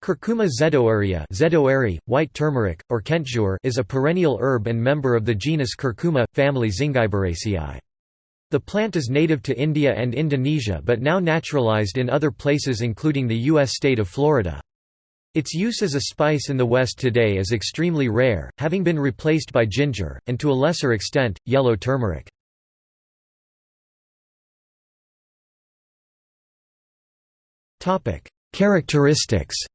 Curcuma zedoaria zedoari, white turmeric, or kentjour is a perennial herb and member of the genus Curcuma, family Zingiberaceae. The plant is native to India and Indonesia but now naturalized in other places including the U.S. state of Florida. Its use as a spice in the West today is extremely rare, having been replaced by ginger, and to a lesser extent, yellow turmeric. Characteristics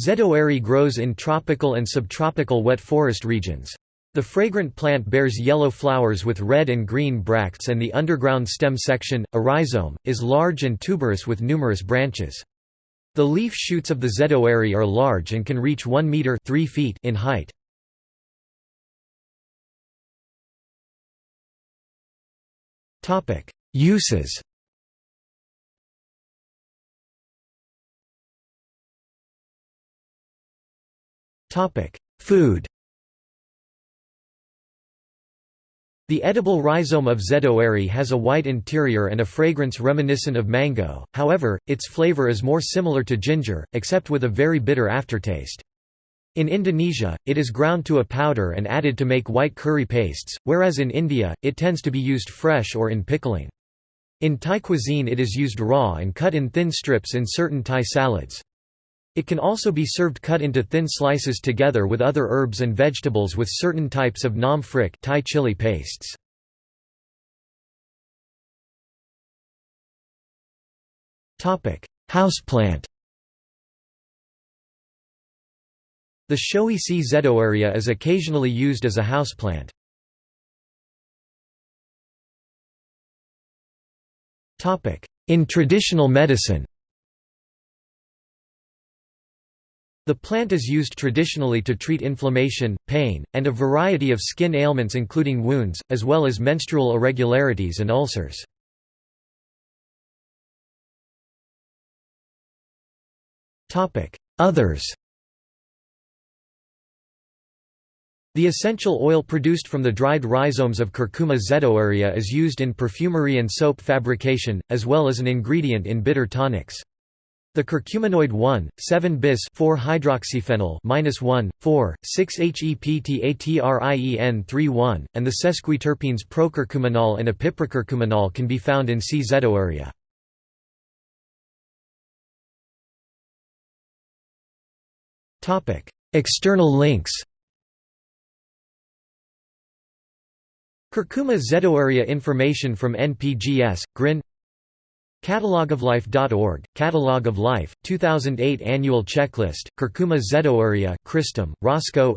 Zedoari grows in tropical and subtropical wet forest regions. The fragrant plant bears yellow flowers with red and green bracts and the underground stem section, a rhizome, is large and tuberous with numerous branches. The leaf shoots of the zedoari are large and can reach 1 meter 3 feet in height. Uses Food The edible rhizome of zedoari has a white interior and a fragrance reminiscent of mango, however, its flavor is more similar to ginger, except with a very bitter aftertaste. In Indonesia, it is ground to a powder and added to make white curry pastes, whereas in India, it tends to be used fresh or in pickling. In Thai cuisine it is used raw and cut in thin strips in certain Thai salads. It can also be served cut into thin slices together with other herbs and vegetables with certain types of nam phrik Thai chili pastes. Houseplant The showy C. zedoaria is occasionally used as a houseplant. In traditional medicine The plant is used traditionally to treat inflammation, pain, and a variety of skin ailments including wounds, as well as menstrual irregularities and ulcers. Others The essential oil produced from the dried rhizomes of Curcuma zedoaria is used in perfumery and soap fabrication, as well as an ingredient in bitter tonics. The curcuminoid 1,7-bis 4-hydroxyphenyl 1,4,6-HEPTATRIEN3,1, and the sesquiterpenes procurcumenol and epiprocurcumenol can be found in C. zedoaria. External links Curcuma zedoaria information from NPGS, GRIN Catalogoflife.org, Catalog of Life, 2008 Annual Checklist, Curcuma zedoaria, Christum, Roscoe.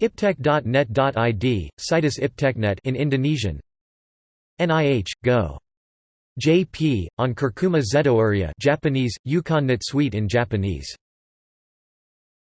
Iptek.net.id, Situs Ipteknet in Indonesian. NIH, Go. JP, on Curcuma zedoaria Japanese, Yukon Suite in Japanese